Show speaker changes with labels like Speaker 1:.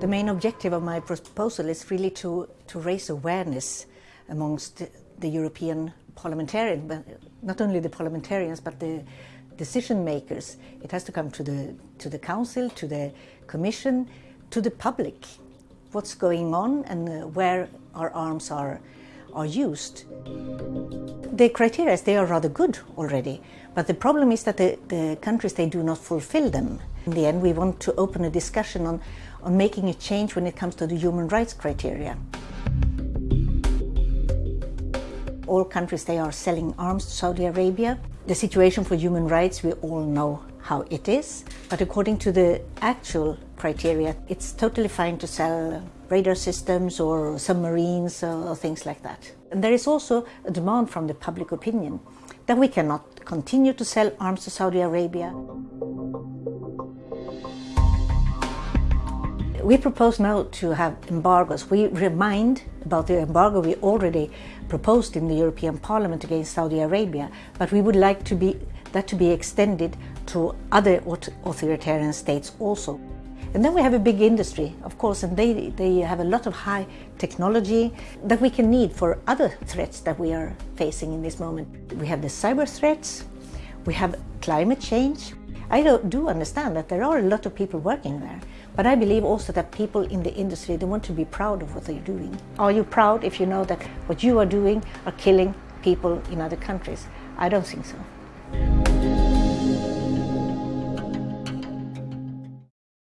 Speaker 1: The main objective of my proposal is really to, to raise awareness amongst the European parliamentarians, but not only the parliamentarians, but the decision makers. It has to come to the, to the Council, to the Commission, to the public. What's going on and where our arms are, are used. The criteria, they are rather good already, but the problem is that the, the countries, they do not fulfill them. In the end, we want to open a discussion on, on making a change when it comes to the human rights criteria. All countries, they are selling arms to Saudi Arabia. The situation for human rights, we all know how it is. But according to the actual criteria, it's totally fine to sell radar systems or submarines or things like that. And there is also a demand from the public opinion that we cannot continue to sell arms to Saudi Arabia. We propose now to have embargoes. We remind about the embargo we already proposed in the European Parliament against Saudi Arabia, but we would like to be, that to be extended to other authoritarian states also. And then we have a big industry, of course, and they, they have a lot of high technology that we can need for other threats that we are facing in this moment. We have the cyber threats, we have climate change. I do understand that there are a lot of people working there, but I believe also that people in the industry, they want to be proud of what they're doing. Are you proud if you know that what you are doing are killing people in other countries? I don't think so.